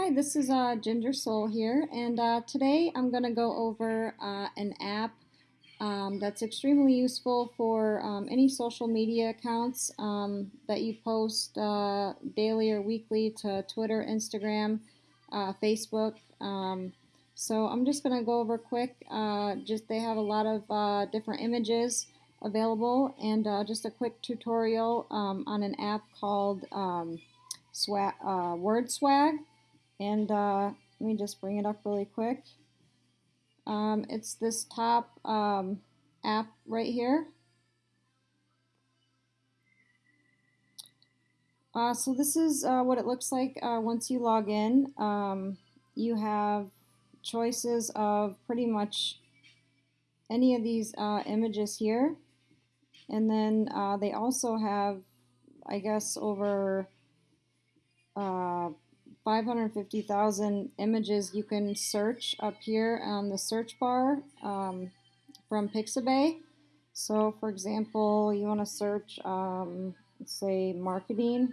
Hi, this is uh, Ginger Soul here, and uh, today I'm going to go over uh, an app um, that's extremely useful for um, any social media accounts um, that you post uh, daily or weekly to Twitter, Instagram, uh, Facebook. Um, so I'm just going to go over quick. Uh, just they have a lot of different images available, and just a quick tutorial um, on an app called um, Swag, Word Swag. And uh, let me just bring it up really quick. Um, it's this top um, app right here. Uh, so this is uh, what it looks like uh, once you log in. Um, you have choices of pretty much any of these uh, images here. And then uh, they also have, I guess, over uh, 550,000 images you can search up here on the search bar um, from Pixabay. So for example, you want to search, um, say marketing.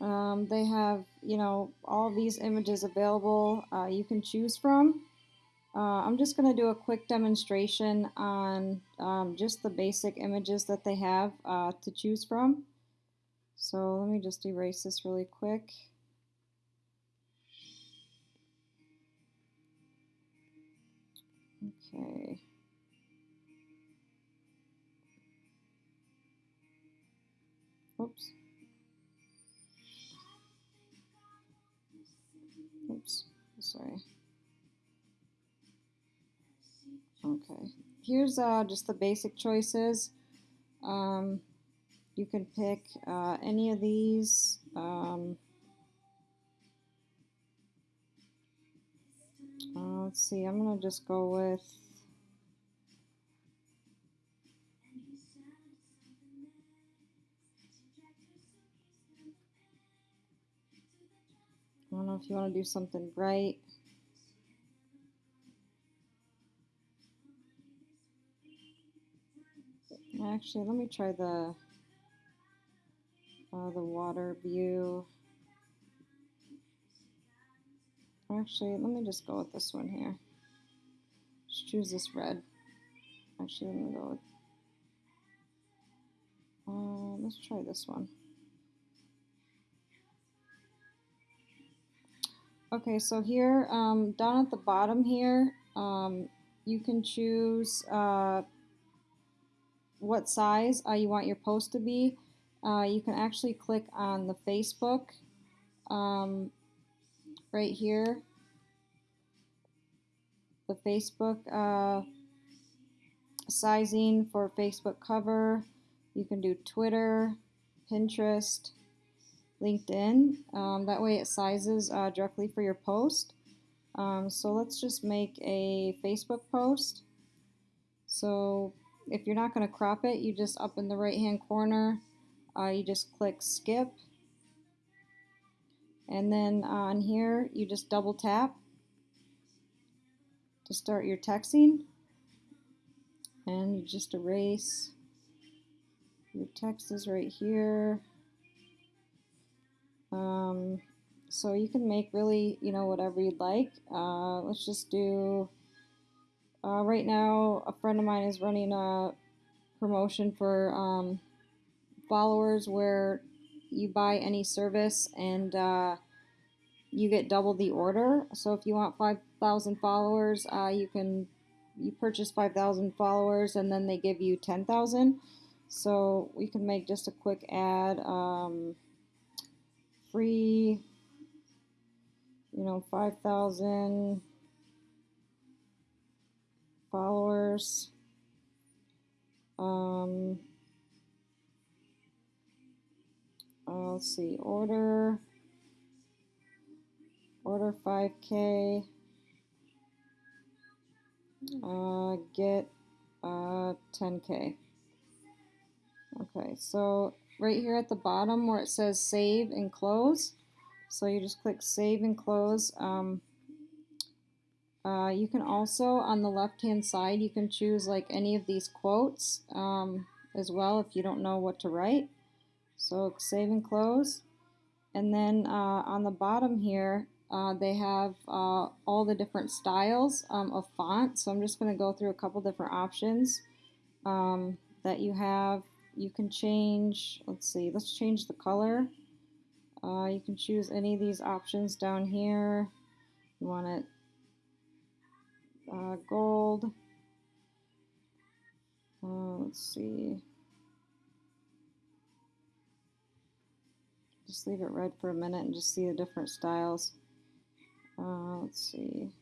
Um, they have, you know, all these images available uh, you can choose from. Uh, I'm just going to do a quick demonstration on um, just the basic images that they have uh, to choose from. So let me just erase this really quick. Okay. Oops. Oops, sorry. Here's uh, just the basic choices. Um, you can pick uh, any of these. Um, uh, let's see, I'm going to just go with I don't know if you want to do something bright. Actually, let me try the uh, the water view. Actually, let me just go with this one here. Just choose this red. Actually, let me go with. Uh, let's try this one. Okay, so here, um, down at the bottom here, um, you can choose uh, what size uh, you want your post to be, uh, you can actually click on the Facebook um, right here. The Facebook uh, sizing for Facebook cover. You can do Twitter, Pinterest, LinkedIn. Um, that way it sizes uh, directly for your post. Um, so let's just make a Facebook post. So if you're not going to crop it, you just up in the right hand corner, uh, you just click skip. And then on here, you just double tap to start your texting. And you just erase. Your text is right here. Um, so you can make really, you know, whatever you'd like. Uh, let's just do uh, right now, a friend of mine is running a promotion for um, followers where you buy any service and uh, you get double the order. So if you want 5,000 followers, uh, you can you purchase 5,000 followers and then they give you 10,000. So we can make just a quick ad, um, free, you know, 5,000 followers. Um, uh, let's see, order, order 5K, uh, get uh, 10K. Okay, so right here at the bottom where it says save and close, so you just click save and close. Um, Uh, you can also, on the left-hand side, you can choose like any of these quotes um, as well if you don't know what to write. So save and close. And then uh, on the bottom here, uh, they have uh, all the different styles um, of font. So I'm just going to go through a couple different options um, that you have. You can change, let's see, let's change the color. Uh, you can choose any of these options down here. You want it uh, gold. Uh, let's see. Just leave it red for a minute and just see the different styles. Uh, let's see.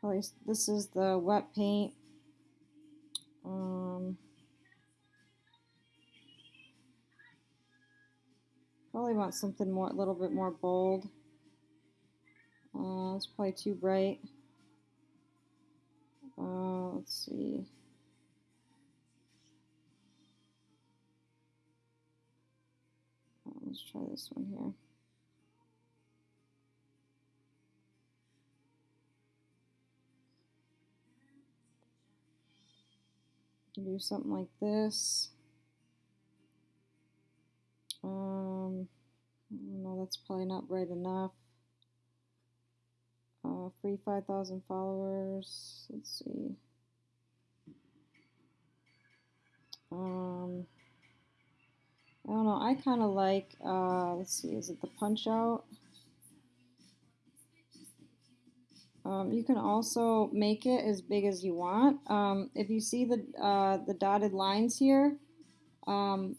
Probably this is the wet paint. Um, probably want something more, a little bit more bold. Uh, it's probably too bright. Uh, let's see. Uh, let's try this one here. do something like this. Um, no, that's probably not bright enough. Uh, free 5,000 followers. Let's see. Um, I don't know. I kind of like, uh, let's see, is it the punch out? Um, you can also make it as big as you want. Um, if you see the, uh, the dotted lines here, um,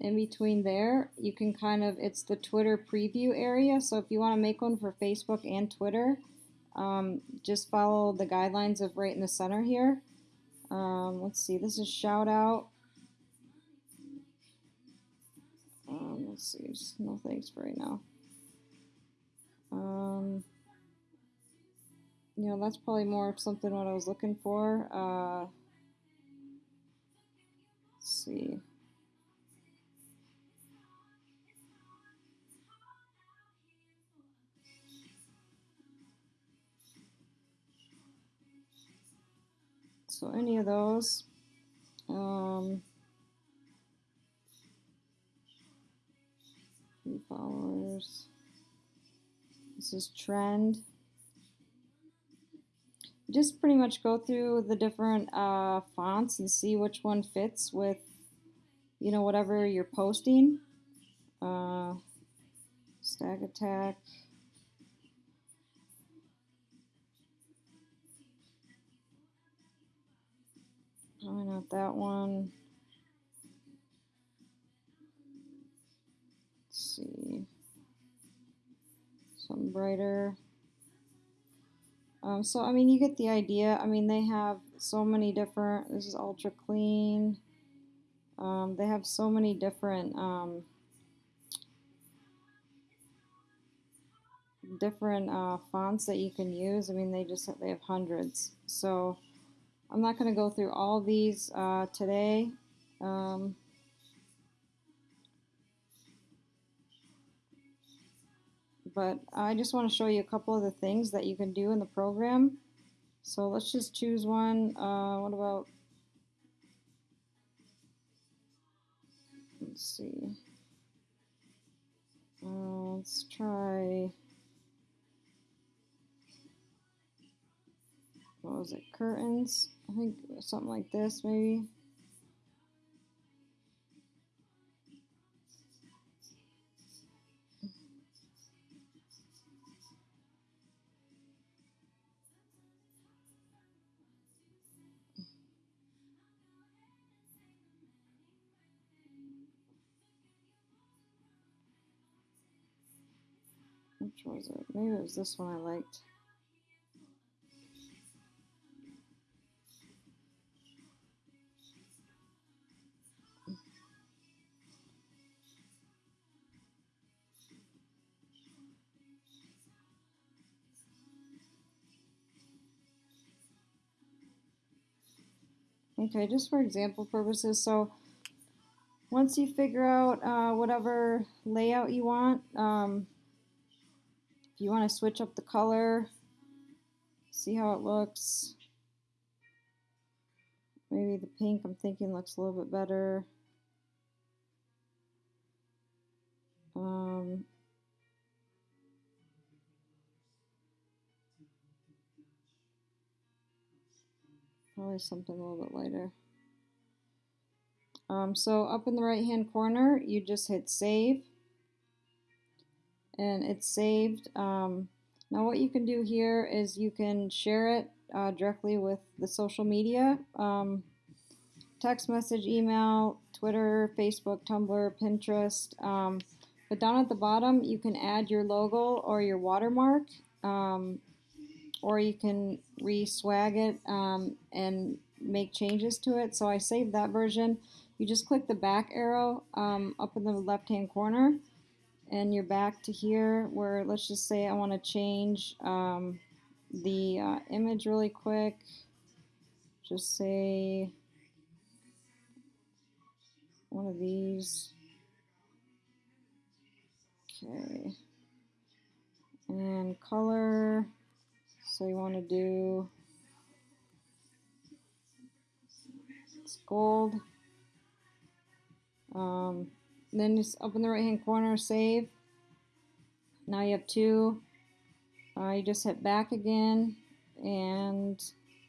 in between there, you can kind of, it's the Twitter preview area. So if you want to make one for Facebook and Twitter, um, just follow the guidelines of right in the center here. Um, let's see, this is shout out. Um, let's see, just no thanks for right now. Um, you know, that's probably more of something what I was looking for. Uh, let's see. So any of those. Um, followers. This is trend. Just pretty much go through the different uh, fonts and see which one fits with, you know, whatever you're posting. Uh, Stack Attack. That one. Let's see. Something brighter. Um, so, I mean, you get the idea. I mean, they have so many different, this is ultra clean. Um, they have so many different, um, different uh, fonts that you can use. I mean, they just, they have hundreds. So, I'm not going to go through all these uh, today. Um, but I just want to show you a couple of the things that you can do in the program. So let's just choose one. Uh, what about, let's see. Uh, let's try what was it, curtains? I think something like this maybe. Which was it? Maybe it was this one I liked. Okay, just for example purposes, so once you figure out uh, whatever layout you want, um, if you want to switch up the color, see how it looks. Maybe the pink I'm thinking looks a little bit better. Um, probably something a little bit lighter. Um, so up in the right hand corner, you just hit save and it's saved. Um, now what you can do here is you can share it uh, directly with the social media, um, text message, email, Twitter, Facebook, Tumblr, Pinterest. Um, but down at the bottom, you can add your logo or your watermark, um, or you can re-swag it um, and make changes to it. So I saved that version. You just click the back arrow um, up in the left-hand corner, and you're back to here where let's just say I want to change um, the uh, image really quick. Just say one of these. Okay. And color. So you want to do it's gold. Um, then just up in the right hand corner, save. Now you have two. Uh, you just hit back again and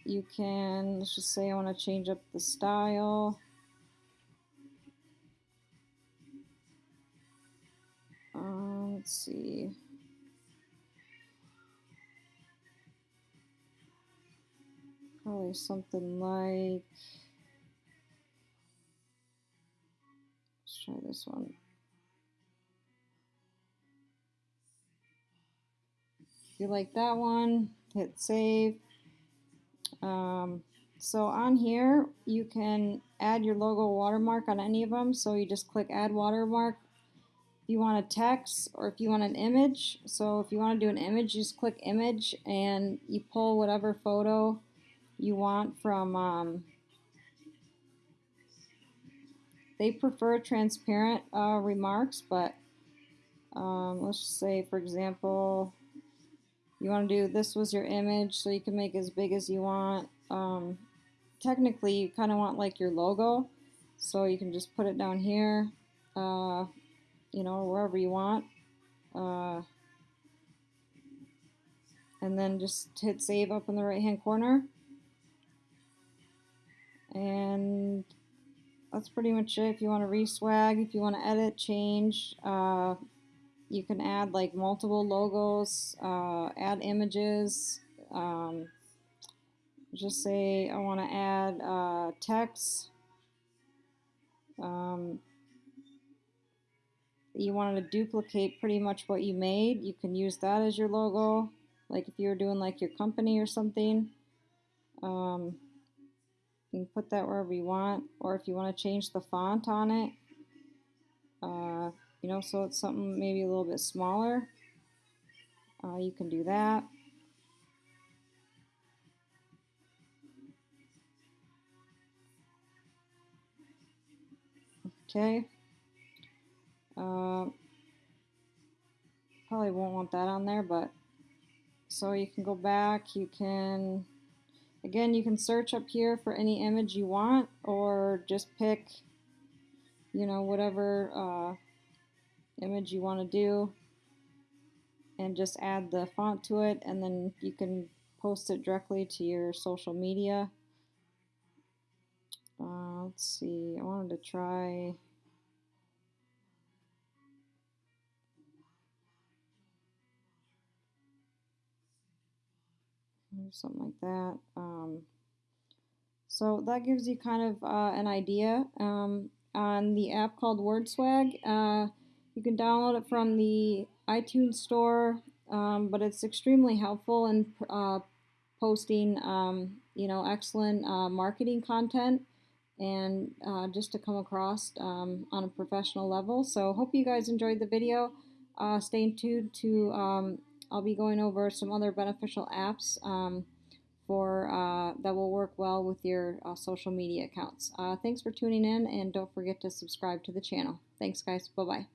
you can, let's just say I want to change up the style. Uh, let's see. Probably something like let's try this one. If you like that one, hit save. Um, so on here, you can add your logo watermark on any of them. So you just click add watermark. If you want a text or if you want an image. So if you want to do an image, just click image and you pull whatever photo you want from um, they prefer transparent uh, remarks, but um, let's say, for example, you want to do this was your image, so you can make as big as you want. Um, technically, you kind of want like your logo, so you can just put it down here, uh, you know, wherever you want. Uh, and then just hit save up in the right hand corner. And that's pretty much it. If you want to reswag, if you want to edit, change, uh, you can add like multiple logos, uh, add images. Um, just say I want to add uh, text. Um, you wanted to duplicate pretty much what you made. You can use that as your logo. Like if you were doing like your company or something. Um, you can put that wherever you want, or if you want to change the font on it, uh, you know, so it's something maybe a little bit smaller, uh, you can do that. Okay. Uh, probably won't want that on there, but so you can go back, you can Again, you can search up here for any image you want or just pick, you know, whatever uh, image you want to do and just add the font to it and then you can post it directly to your social media. Uh, let's see, I wanted to try something like that. Um, so that gives you kind of uh, an idea um, on the app called WordSwag. Uh, you can download it from the iTunes store, um, but it's extremely helpful in uh, posting, um, you know, excellent uh, marketing content and uh, just to come across um, on a professional level. So hope you guys enjoyed the video. Uh, stay tuned to um, I'll be going over some other beneficial apps um, for uh, that will work well with your uh, social media accounts. Uh, thanks for tuning in and don't forget to subscribe to the channel. Thanks guys. Bye-bye.